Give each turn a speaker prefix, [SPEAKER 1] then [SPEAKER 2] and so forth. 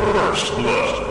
[SPEAKER 1] First Blood.